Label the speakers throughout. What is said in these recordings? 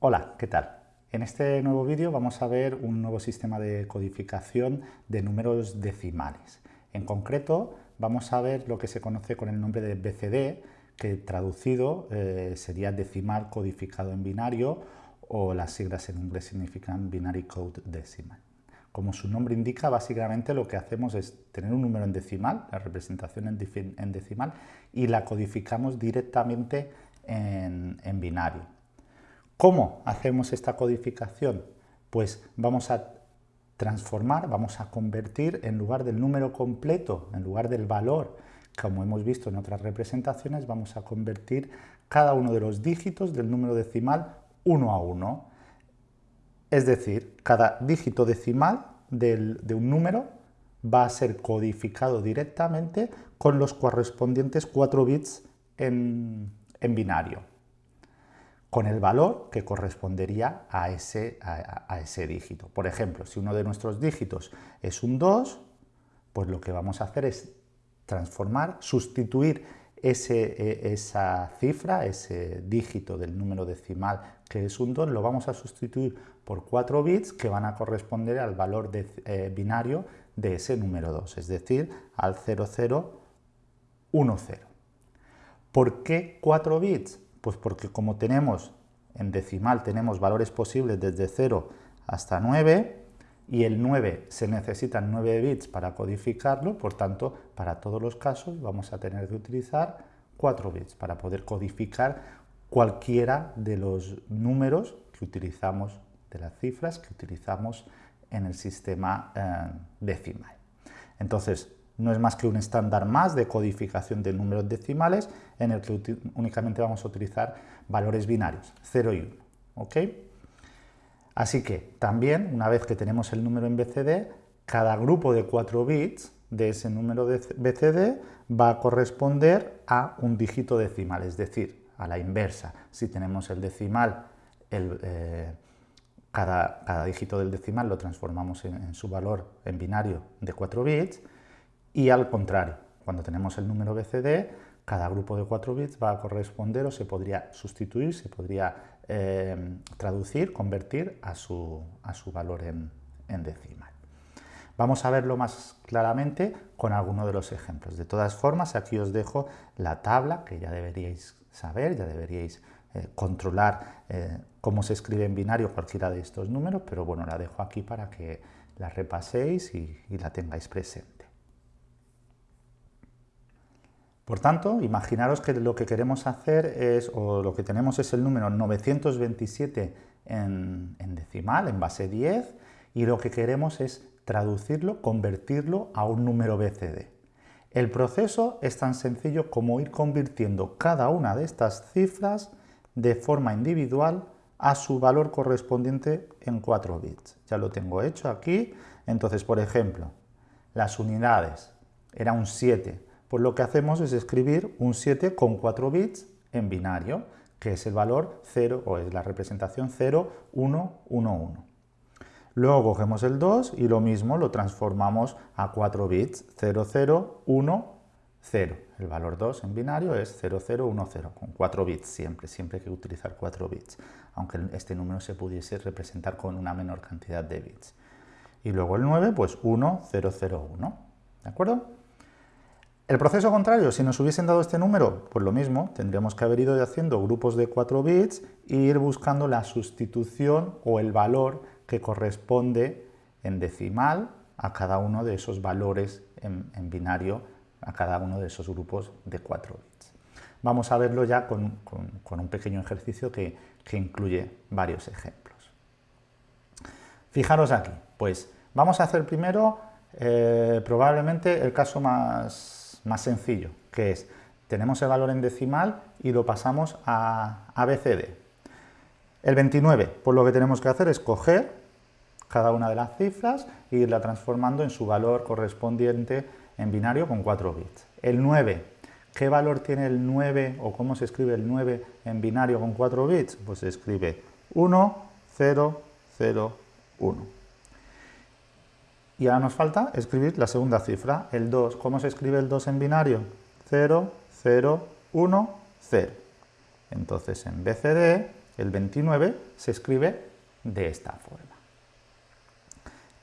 Speaker 1: Hola, ¿qué tal? En este nuevo vídeo vamos a ver un nuevo sistema de codificación de números decimales. En concreto, vamos a ver lo que se conoce con el nombre de BCD, que traducido eh, sería decimal codificado en binario o las siglas en inglés significan Binary Code Decimal. Como su nombre indica, básicamente lo que hacemos es tener un número en decimal, la representación en, decimal, y la codificamos directamente en, en binario. ¿Cómo hacemos esta codificación? Pues vamos a transformar, vamos a convertir en lugar del número completo, en lugar del valor, como hemos visto en otras representaciones, vamos a convertir cada uno de los dígitos del número decimal uno a uno. Es decir, cada dígito decimal de un número va a ser codificado directamente con los correspondientes 4 bits en, binario, con el valor que correspondería a ese, a ese dígito. Por ejemplo, si uno de nuestros dígitos es un 2, pues lo que vamos a hacer es transformar, sustituir ese, e, esa cifra, ese dígito del número decimal que es un 2, lo vamos a sustituir por 4 bits que van a corresponder al valor eh, binario de ese número 2, es decir, al 0010. ¿Por qué 4 bits? Pues porque como tenemos en decimal tenemos valores posibles desde 0 hasta 9, y el 9 se necesitan 9 bits para codificarlo, por tanto, para todos los casos vamos a tener que utilizar 4 bits para poder codificar cualquiera de los números que utilizamos, de las cifras que utilizamos en el sistema eh, decimal. Entonces, no es más que un estándar más de codificación de números decimales en el que únicamente vamos a utilizar valores binarios, 0 y 1. ¿ok?, Así que también, una vez que tenemos el número en BCD, cada grupo de 4 bits de ese número de BCD va a corresponder a un dígito decimal, es decir, a la inversa. Si tenemos el decimal, eh, cada, dígito del decimal lo transformamos en, en, su valor en binario de 4 bits y al contrario, cuando tenemos el número BCD, cada grupo de 4 bits va a corresponder o se podría sustituir, se podría eh, traducir, convertir a su, a su valor en, decimal. Vamos a verlo más claramente con alguno de los ejemplos. De todas formas, aquí os dejo la tabla que ya deberíais saber, ya deberíais eh, controlar eh, cómo se escribe en binario cualquiera de estos números, pero bueno, la dejo aquí para que la repaséis y la tengáis presente. Por tanto, imaginaros que lo que queremos hacer es, o lo que tenemos es el número 927 en, decimal, en base 10, y lo que queremos es traducirlo, convertirlo a un número BCD. El proceso es tan sencillo como ir convirtiendo cada una de estas cifras de forma individual a su valor correspondiente en 4 bits. Ya lo tengo hecho aquí. Entonces, por ejemplo, las unidades era un 7, pues lo que hacemos es escribir un 7 con 4 bits en binario, que es el valor 0, o es la representación 0, 1, 1, 1. Luego cogemos el 2 y lo mismo lo transformamos a 4 bits, 0, 0, 1, 0. El valor 2 en binario es 0, 0, 1, 0, con 4 bits siempre, siempre hay que utilizar 4 bits, aunque este número se pudiese representar con una menor cantidad de bits. Y luego el 9, pues 1, 0, 0, 1. ¿De acuerdo? El proceso contrario, si nos hubiesen dado este número, pues lo mismo, tendríamos que haber ido haciendo grupos de 4 bits e ir buscando la sustitución o el valor que corresponde en decimal a cada uno de esos valores en, binario, a cada uno de esos grupos de 4 bits. Vamos a verlo ya con, un pequeño ejercicio que, incluye varios ejemplos. Fijaros aquí, pues vamos a hacer primero eh, probablemente el caso más más sencillo, que es, tenemos el valor en decimal y lo pasamos a ABCD. El 29, pues lo que tenemos que hacer es coger cada una de las cifras e irla transformando en su valor correspondiente en binario con 4 bits. El 9, ¿qué valor tiene el 9 o cómo se escribe el 9 en binario con 4 bits? Pues se escribe 1, 0, 0, 1. Y ahora nos falta escribir la segunda cifra, el 2. ¿Cómo se escribe el 2 en binario? 0, 0, 1, 0. Entonces en BCD el 29 se escribe de esta forma.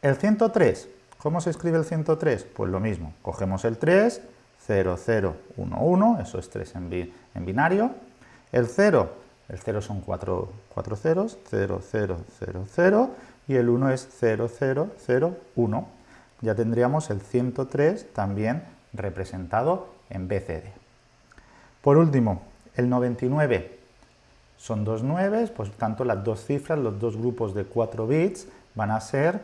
Speaker 1: El 103, ¿cómo se escribe el 103? Pues lo mismo, cogemos el 3, 0, 0, 1, 1, eso es 3 en, binario. El 0, el 0 son 4, 4 ceros, 0, 0, 0, 0, y el 1 es 0, 0, 0, 1. Ya tendríamos el 103 también representado en BCD. Por último, el 99 son dos 9, por tanto las dos cifras, los dos grupos de 4 bits van a ser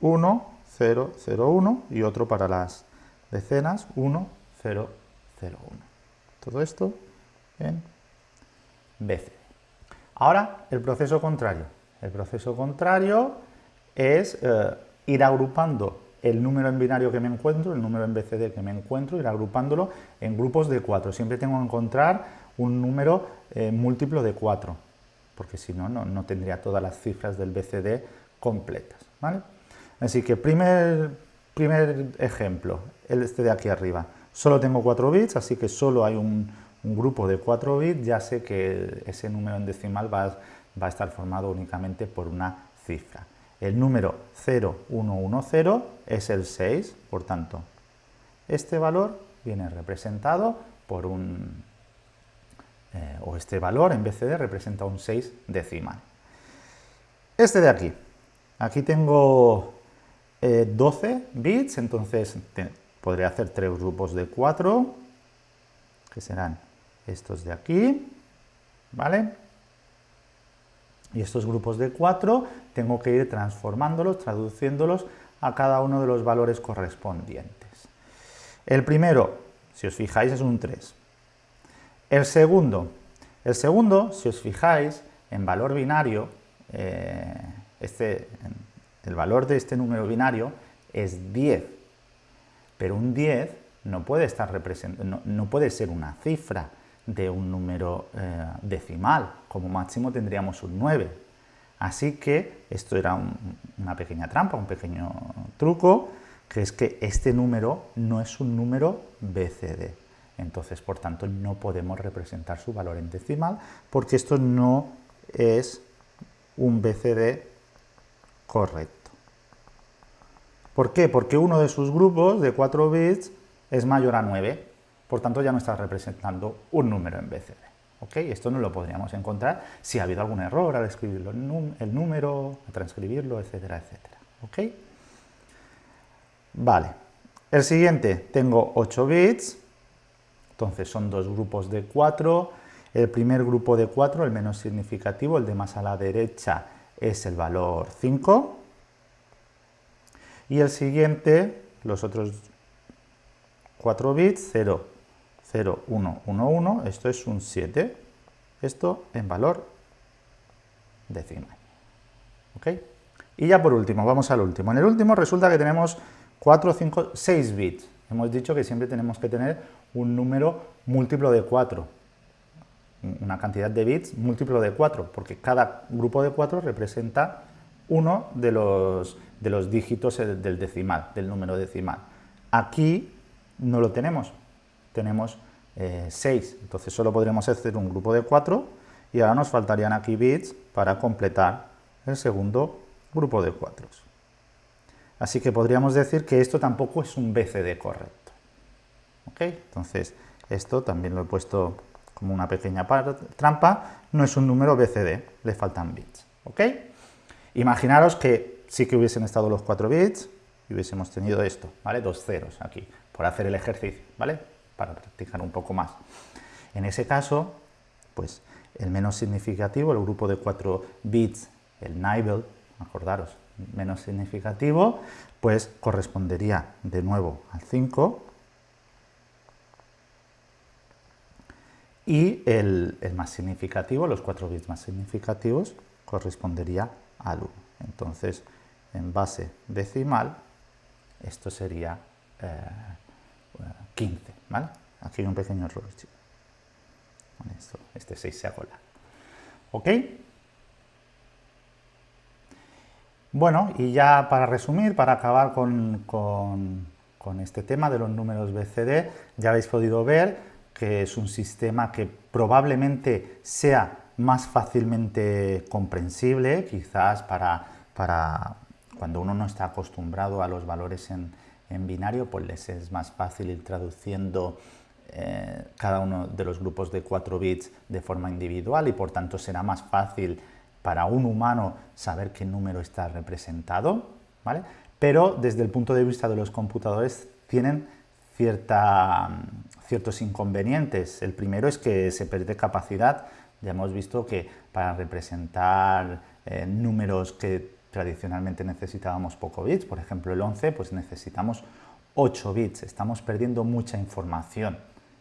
Speaker 1: 1, 0, 0, 1 y otro para las decenas 1, 0, 0, 1. Todo esto en BCD. Ahora el proceso contrario. El proceso contrario es eh, ir agrupando el número en binario que me encuentro, el número en BCD que me encuentro, ir agrupándolo en grupos de 4. Siempre tengo que encontrar un número eh, múltiplo de 4, porque si no, no tendría todas las cifras del BCD completas. Así que primer, primer ejemplo, este de aquí arriba. Solo tengo 4 bits, así que solo hay un, grupo de 4 bits, ya sé que ese número en decimal va, va a estar formado únicamente por una cifra. El número 0110 es el 6, por tanto, este valor viene representado por un, eh, o este valor en BCD representa un 6 decimal. Este de aquí, aquí tengo 12 eh, bits, entonces podría hacer tres grupos de 4, que serán estos de aquí, ¿vale? Y estos grupos de 4 tengo que ir transformándolos, traduciéndolos a cada uno de los valores correspondientes. El primero, si os fijáis, es un 3. El segundo, el segundo, si os fijáis, en valor binario, eh, este, el valor de este número binario es 10, pero un 10 no puede, estar no, puede ser una cifra de un número eh, decimal, como máximo tendríamos un 9. Así que esto era una pequeña trampa, un pequeño truco, que es que este número no es un número BCD. Entonces, por tanto, no podemos representar su valor en decimal porque esto no es un BCD correcto. ¿Por qué? Porque uno de sus grupos de 4 bits es mayor a 9, por tanto ya no está representando un número en BCD. ¿ok? Esto no lo podríamos encontrar si ha habido algún error al escribirlo el número, a transcribirlo, etcétera, etcétera. ¿ok? Vale. El siguiente, tengo 8 bits, entonces son dos grupos de 4. El primer grupo de 4, el menos significativo, el de más a la derecha, es el valor 5. Y el siguiente, los otros 4 bits, 0, 0, 1, 1, 1, esto es un 7. Esto en valor decimal. ¿Ok? Y ya por último, vamos al último. En el último resulta que tenemos 4, 5, 6 bits. Hemos dicho que siempre tenemos que tener un número múltiplo de 4 una cantidad de bits múltiplo de 4, porque cada grupo de 4 representa uno de los, de los dígitos del decimal, del número decimal. Aquí no lo tenemos, tenemos 6, eh, entonces solo podremos hacer un grupo de 4 y ahora nos faltarían aquí bits para completar el segundo grupo de 4. Así que podríamos decir que esto tampoco es un BCD correcto. ¿Ok? Entonces, esto también lo he puesto como una pequeña trampa, no es un número BCD, le faltan bits. ¿ok? Imaginaros que sí que hubiesen estado los 4 bits y hubiésemos tenido esto, ¿vale? Dos ceros aquí, por hacer el ejercicio, ¿vale? Para practicar un poco más. En ese caso, pues el menos significativo, el grupo de 4 bits, el nibble, acordaros, menos significativo, pues correspondería de nuevo al 5, y el, más significativo, los 4 bits más significativos, correspondería al 1. Entonces, en base decimal, esto sería 15, eh, Aquí hay un pequeño error, este 6 se ha colado. ¿Ok? Bueno, y ya para resumir, para acabar con, con este tema de los números BCD, ya habéis podido ver que es un sistema que probablemente sea más fácilmente comprensible, quizás para, para cuando uno no está acostumbrado a los valores en, en binario, pues les es más fácil ir traduciendo eh, cada uno de los grupos de 4 bits de forma individual y por tanto será más fácil para un humano saber qué número está representado, ¿vale? pero desde el punto de vista de los computadores tienen cierta, ciertos inconvenientes. El primero es que se pierde capacidad, ya hemos visto que para representar eh, números que tradicionalmente necesitábamos poco bits, por ejemplo el 11, pues necesitamos 8 bits, estamos perdiendo mucha información.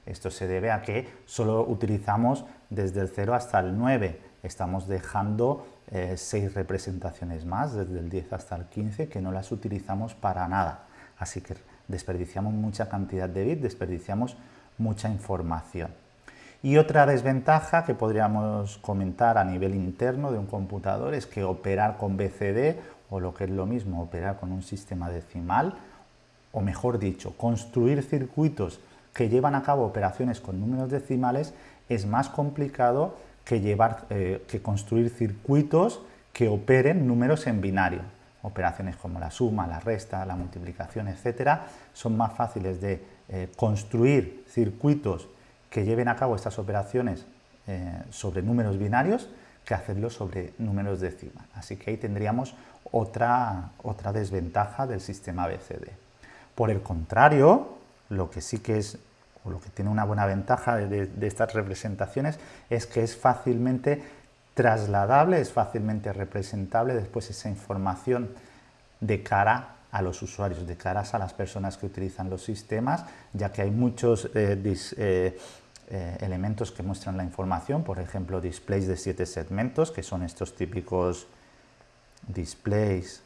Speaker 1: Esto se debe a que solo utilizamos desde el 0 hasta el 9, estamos dejando 6 eh, representaciones más, desde el 10 hasta el 15, que no las utilizamos para nada. Así que desperdiciamos mucha cantidad de bits, desperdiciamos mucha información. Y otra desventaja que podríamos comentar a nivel interno de un computador es que operar con BCD, o lo que es lo mismo, operar con un sistema decimal, o mejor dicho, construir circuitos que llevan a cabo operaciones con números decimales es más complicado que, llevar, eh, que construir circuitos que operen números en binario. Operaciones como la suma, la resta, la multiplicación, etcétera, son más fáciles de eh, construir circuitos que lleven a cabo estas operaciones eh, sobre números binarios que hacerlo sobre números decimales. Así que ahí tendríamos otra, otra desventaja del sistema BCD. Por el contrario, lo que sí que es, o lo que tiene una buena ventaja de, de estas representaciones es que es fácilmente trasladable, es fácilmente representable después esa información de cara a los usuarios, de cara a las personas que utilizan los sistemas, ya que hay muchos eh, eh, eh, elementos que muestran la información, por ejemplo, displays de siete segmentos, que son estos típicos displays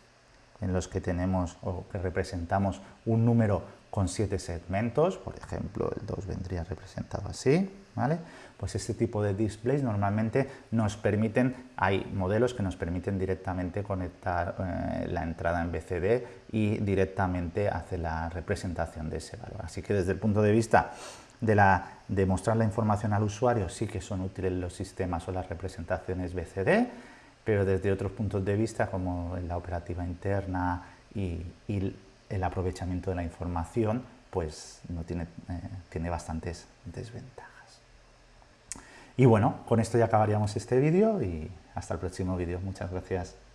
Speaker 1: en los que tenemos o que representamos un número con siete segmentos, por ejemplo, el 2 vendría representado así, ¿vale? Pues este tipo de displays normalmente nos permiten, hay modelos que nos permiten directamente conectar eh, la entrada en BCD y directamente hacer la representación de ese valor. Así que desde el punto de vista de, mostrar la información al usuario sí que son útiles los sistemas o las representaciones BCD, pero desde otros puntos de vista como la operativa interna y, el aprovechamiento de la información, pues no tiene, eh, tiene bastantes desventajas. Y bueno, con esto ya acabaríamos este vídeo y hasta el próximo vídeo. Muchas gracias.